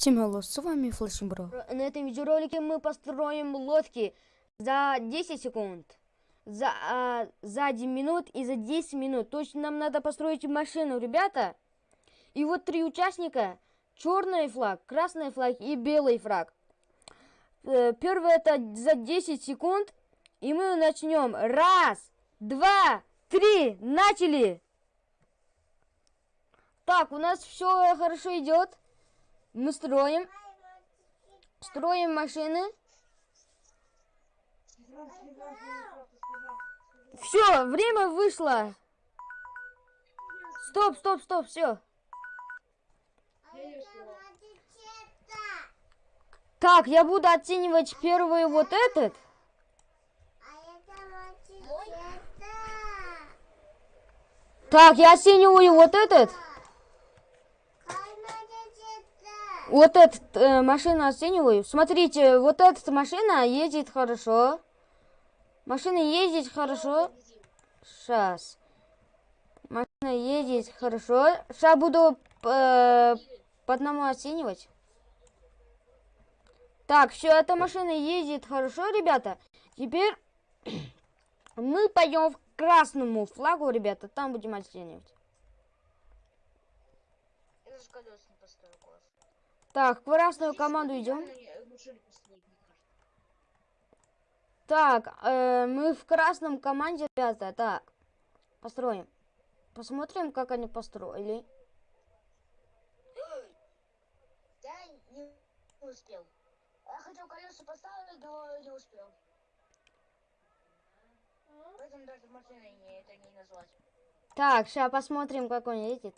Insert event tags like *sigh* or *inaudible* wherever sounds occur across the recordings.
Всем hello, с вами Флэшин Бро. На этом видеоролике мы построим лодки за 10 секунд, за, а, за 1 минут и за 10 минут. То есть нам надо построить машину, ребята. И вот три участника. Черный флаг, красный флаг и белый флаг. Э, Первый это за 10 секунд. И мы начнем. Раз, два, три, начали! Так, у нас все хорошо идет. Мы строим. Строим машины. Все, время вышло. Стоп, стоп, стоп, все. Так, я буду оценивать первый вот этот. Так, я оцениваю вот этот. Вот этот э, машину оцениваю. Смотрите, вот эта машина ездит хорошо. Машина ездит хорошо. Сейчас. Машина ездит хорошо. Сейчас буду э, по одному оценивать. Так, все, эта машина ездит хорошо, ребята. Теперь *clears throat* мы пойдем к красному флагу, ребята. Там будем оценивать. Я даже колес не поставил класс. Так, в красную команду идем. Так, э, мы в красном команде, ребята. Так, построим. Посмотрим, как они построили. Я не успел. Я хотел колеса поставить, но не успел. Поэтому даже машиной не, это не назвать. Так, сейчас посмотрим, как он едет.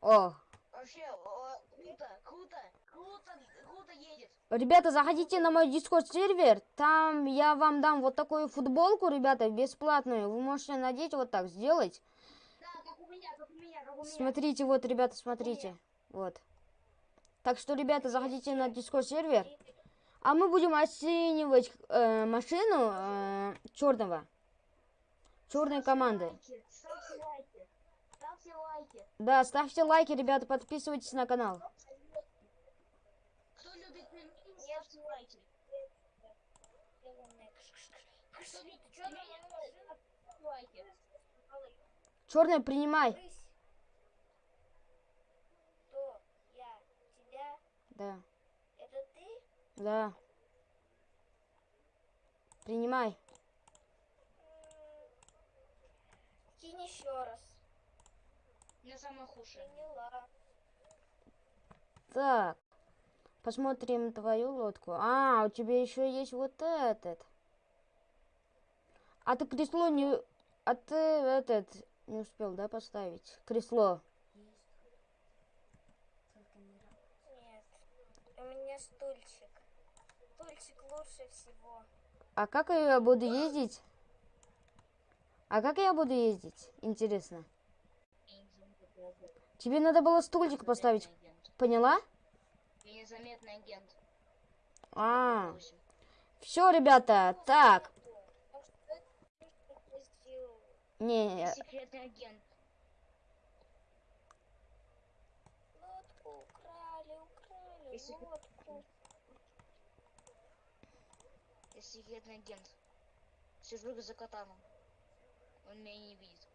О, Вообще, о, круто, круто, круто, круто едет. Ребята, заходите на мой дискорд сервер. Там я вам дам вот такую футболку, ребята, бесплатную. Вы можете надеть вот так, сделать. Да, как у меня, как у меня, как у меня. Смотрите, вот, ребята, смотрите. Вот. Так что, ребята, заходите на дискорд сервер. А мы будем оценивать э, машину э, черного. Черной команды. Ставьте лайки. Да, ставьте лайки, ребята, подписывайтесь на канал. Кто любит меня, ставьте лайки. Кто любит черную машину, Черный, принимай. Кто? Я. Тебя? Да, Это ты? да. Принимай. Кинь еще раз. Я худшая. Приняла. Так. Посмотрим твою лодку. А, у тебя еще есть вот этот. А ты кресло не... А ты этот не успел, да, поставить? Кресло. Нет. У меня стульчик. Стульчик лучше всего. А как я буду ездить? А как я буду ездить? Интересно. Тебе надо было стульчик поставить. Поняла? Я незаметный агент. А, все, ребята. Так что это я Не, Я секретный агент. Лодку украли, украли, Если- лодку. Я секретный агент. Сижу за катаном. Он меня не видит.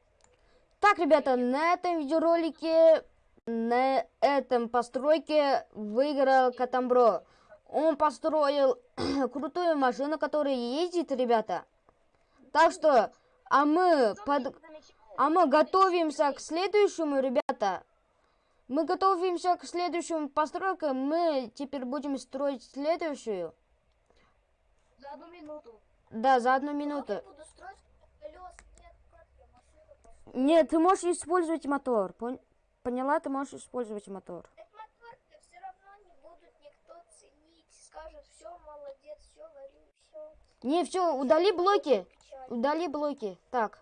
Так, ребята, на этом видеоролике, на этом постройке выиграл Катамбро. Он построил *clears throat* крутую машину, которая ездит, ребята. Так что, а мы, под... а мы готовимся к следующему, ребята. Мы готовимся к следующему постройке. Мы теперь будем строить следующую. За одну минуту. Да, за одну минуту. Нет, ты можешь использовать мотор. Пон- Поняла? Ты можешь использовать мотор. Так мотор-то все равно не будут никто ценить. Скажут, все, молодец, все, варю, все. Не, все, удали блоки. Удали блоки. Так.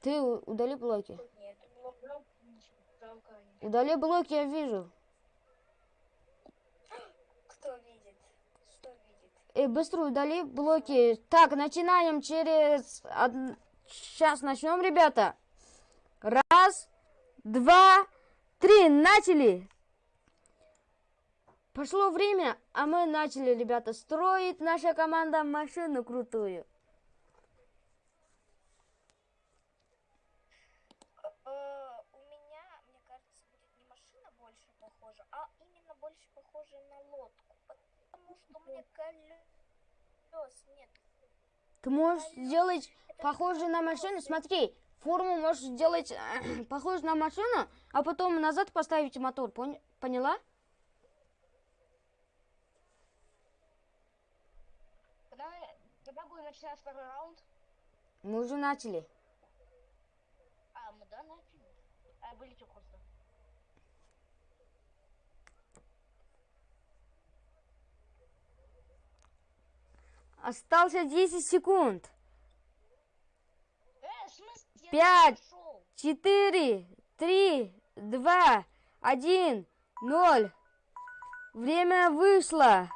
Ты у- удали блоки. Нет. Удали блоки, я вижу. кто видит? Что видит? Эй, быстро удали блоки. Так, начинаем через... Сейчас начнем, ребята. Раз, два, три, начали. Пошло время, а мы начали, ребята, строить наша команда машину крутую. Э, у меня, мне кажется, будет не машина больше похожа, а именно больше похожа на лодку. Потому что меня колес нет. Ты можешь сделать похоже на машину. Смотри, форму можешь сделать *clears throat* похоже на машину, а потом назад поставить мотор. Пон- Поняла? Начинать второй раунд? Мы уже начали. А, мы да, начали. А, вылетел просто. Остался 10 секунд. Э, смысле? Я Пять. пошел. Четыре, три, два, один, ноль. Время вышло.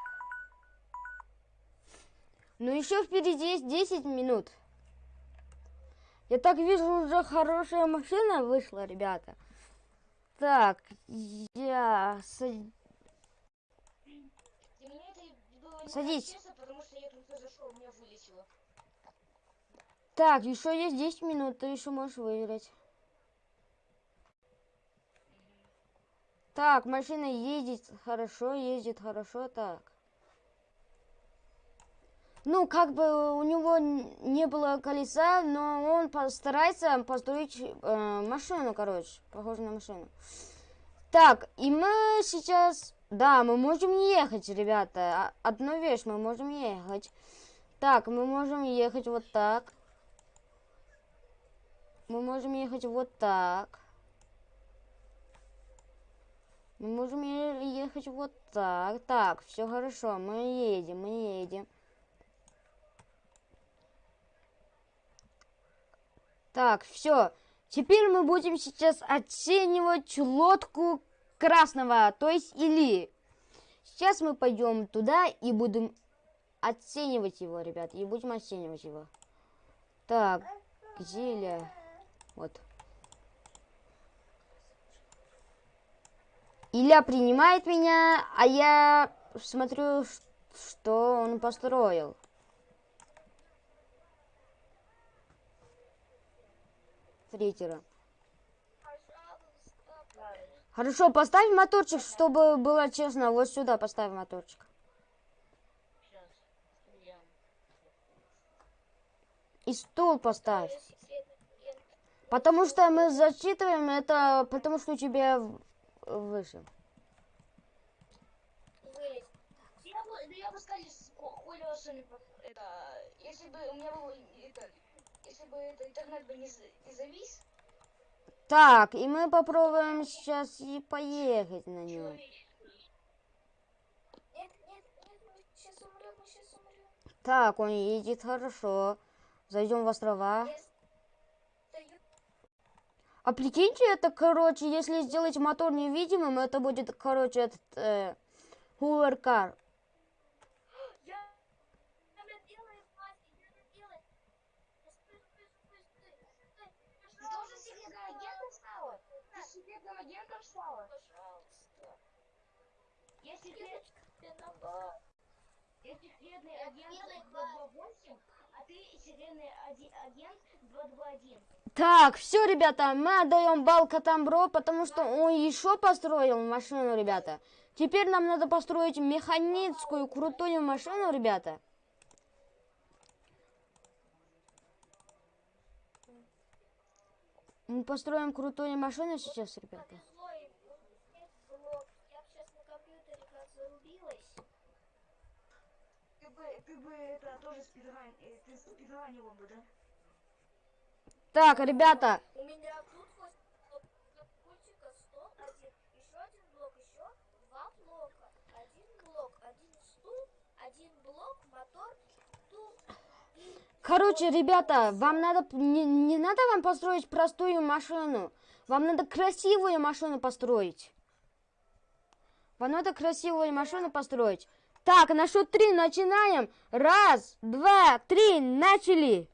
Но еще впереди есть 10 минут. Я так вижу, уже хорошая машина вышла, ребята. Так, я... Садись. Так, еще есть 10 минут, ты еще можешь выиграть. Так, машина ездит хорошо, ездит хорошо, так. Ну, как бы у него не было колеса, но он постарается построить э, машину, короче, похоже на машину. Так, и мы сейчас... Да, мы можем ехать, ребята. А- Одну вещь, мы можем ехать. Так, мы можем ехать вот так. Мы можем ехать вот так. Мы можем ехать вот так. Так, все хорошо, мы едем, мы едем. Так, все. Теперь мы будем сейчас оценивать лодку красного, то есть Или. Сейчас мы пойдем туда и будем оценивать его, ребят, и будем оценивать его. Так, где Илья? Вот. Илья принимает меня, а я смотрю, что он построил. Пожалуйста, Хорошо, поставь моторчик, чтобы было честно. Вот сюда поставь моторчик. И стул поставь. Потому что мы зачитываем это, потому что у тебя выше. Я бы, да я бы это, если бы у меня был, это, если бы это, интернет бы не, не завис, Так, и мы попробуем сейчас и поехать на нем. Так, он едет хорошо. Зайдем в острова. А прикиньте, это, короче, если сделать мотор невидимым, это будет, короче, этот э, Hoover Я секретным агентом стала? Пожалуйста. Я секрет, Я секретный агент белый 228, а ты секретный агент 221. Так, все, ребята, мы отдаем бал Катамбро, потому что он еще построил машину, ребята. Теперь нам надо построить механическую крутую машину, ребята. Мы построим крутую машину сейчас, ребята. Так, ребята, У меня тут хоть вот на пультика стол один, еще один блок, еще два блока. Один блок, один стул, один блок, мотор, стул и... короче, ребята, вам надо, не, не надо вам построить простую машину. Вам надо красивую машину построить. Вам надо красивую машину построить. Так, на счет три начинаем. Раз, два, три, начали.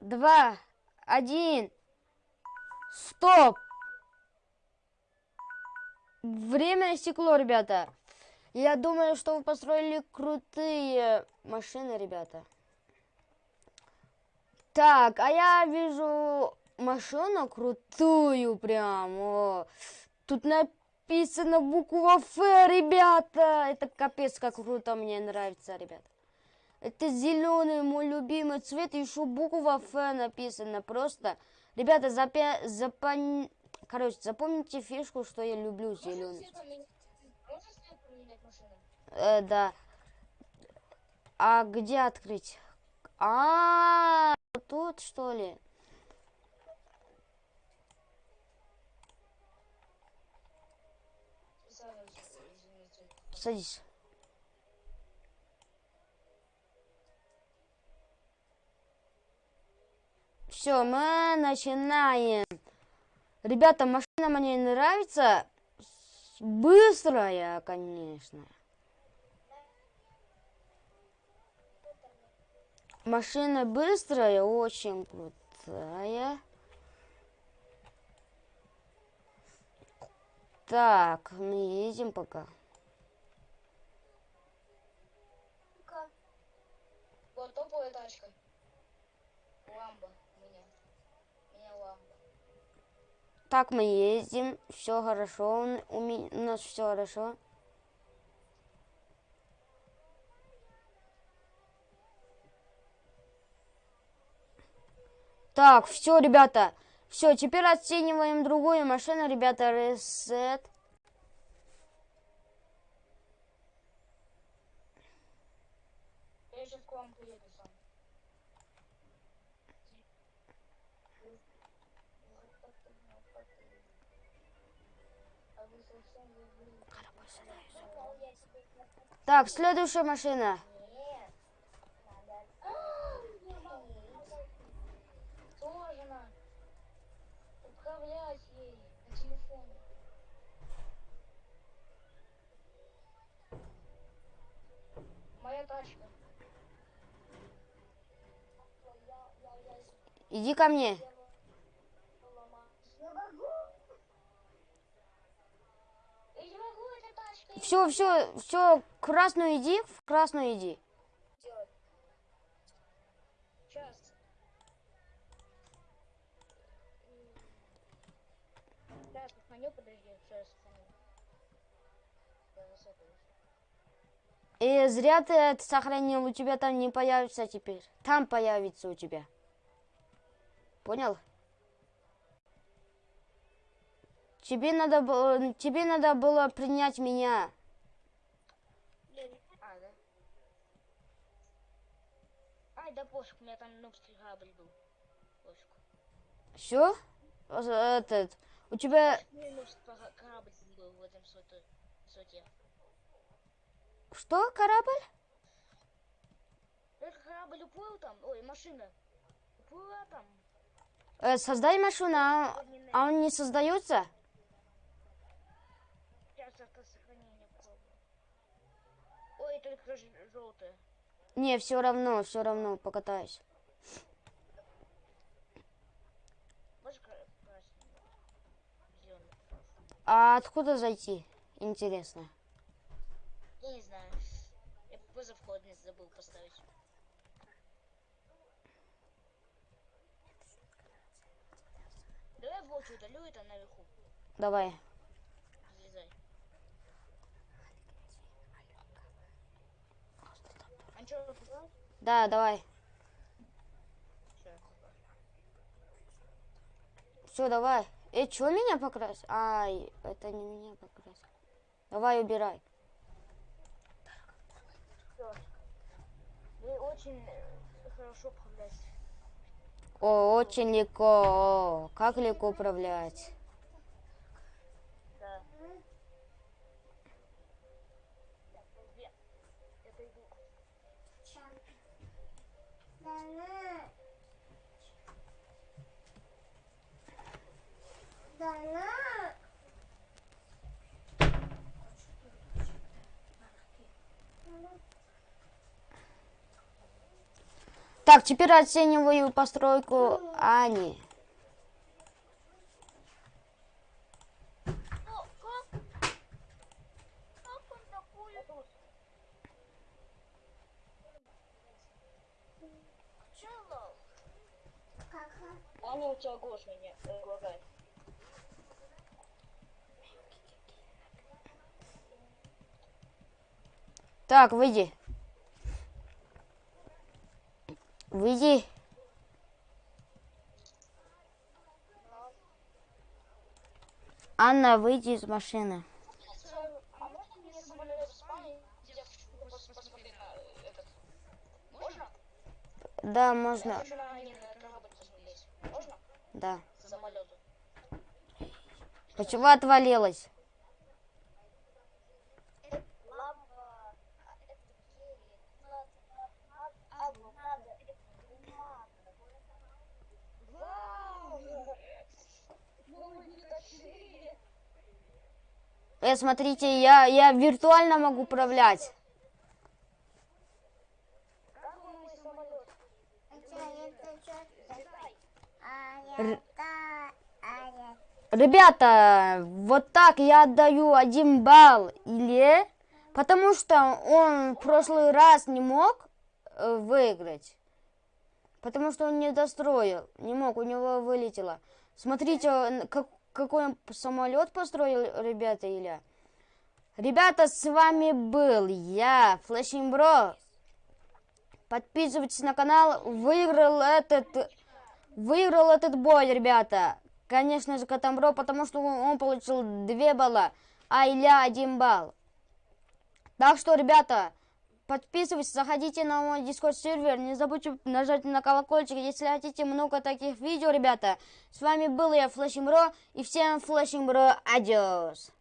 Два, один. Стоп! Время истекло, ребята. Я думаю, что вы построили крутые машины, ребята. Так, а я вижу машину крутую прям. О, тут написано буква Ф, ребята. Это капец, как круто, мне нравится, ребята. Это зеленый, мой любимый цвет, еще буква Ф написано. Просто, ребята, запя... запон- Короче, запомните фишку, что я люблю зеленый. Э, да. А где открыть? А, тут что ли? Садись. Все, мы начинаем. Ребята, машина мне нравится. Быстрая, конечно. Машина быстрая, очень крутая. Так, мы едем пока. Вот топовая тачка. Ламба у меня. У меня ламба. Так, мы ездим, все хорошо, у, у нас все хорошо. Так, все, ребята, все, теперь оцениваем другую машину, ребята, ресет. Я сейчас к вам приеду сам. А вы совсем забыли. Так, следующая машина. Иди ко мне. Все, все, все, красную иди, в красную иди. И зря ты это сохранил, у тебя там не появится теперь. Там появится у тебя. Понял? Тебе надо было, тебе надо было принять меня. А, да? Ай, да пофиг, у меня там нубский корабль был. Пофиг. Все? Этот, у тебя, У меня нубский пора- корабль был в этом соте. что, корабль? Этот корабль уплыл там, ой, машина. Уплыла там. Э, создай машину, а, Огненная. а он не создается? Сейчас это сохранение попробую. Ой, только желтая. Не, все равно, все равно покатаюсь. А откуда зайти? Интересно. Я не знаю. Я вызов входный забыл поставить. Давай волчу удалю это наверху. Давай. А что? Да, давай. Все, давай. Э, что меня покрасил? Ай, это не меня покрасил. Давай, убирай. Вы очень хорошо управляете. О, очень легко. Как легко управлять. Да. Я, я пойду. Так, теперь оцениваю постройку Ани. Аня, у тебя голос меня э. Так, выйди. Выйди. Анна, выйди из машины. А можно мне самолет в спальне? Я хочу пос- посмотреть на э, этот. Можно? Да, Я можно. хочу на Ани на корабль посмотреть. Можно? Да. Самолет. Почему отвалилась? Лампа. Это Кири. Надо, надо, надо, это бумага. Вау! Ну, не такие. Э, смотрите, я, я виртуально могу управлять. Как он мой самолет? Ребята, вот так я отдаю один балл Илье, потому что он в прошлый раз не мог э, выиграть. Потому что он не достроил, не мог, у него вылетело. Смотрите, как, какой он самолет построил, ребята, Илья. Ребята, с вами был я, Флэшинг Бро. Подписывайтесь на канал. Выиграл этот, выиграл этот бой, ребята. Конечно же, Катамбро, потому что он, получил 2 балла, а Илья 1 балл. Так что, ребята, подписывайтесь, заходите на мой Discord сервер, не забудьте нажать на колокольчик, если хотите много таких видео, ребята. С вами был я, Флэшинг Бро, и всем Флэшинг Бро, adiós.